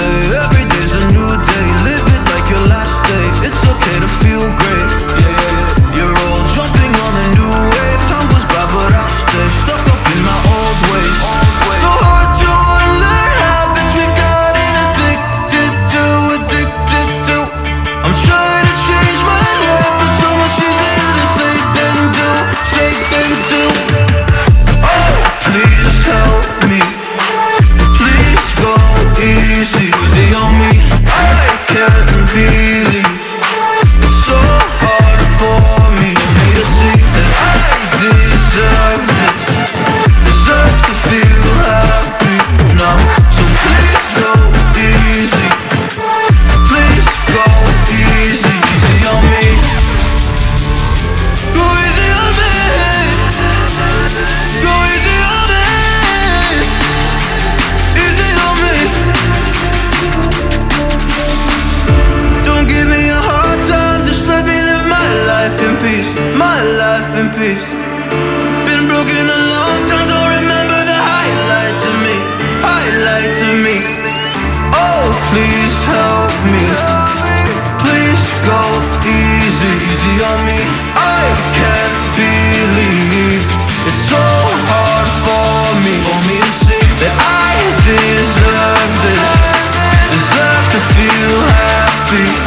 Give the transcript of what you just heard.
the ways Been broken a long time, don't remember the highlights of me Highlights of me. Oh, please help me. Please go easy, easy on me. I can't believe It's so hard for me For me to see that I deserve this Deserve to feel happy.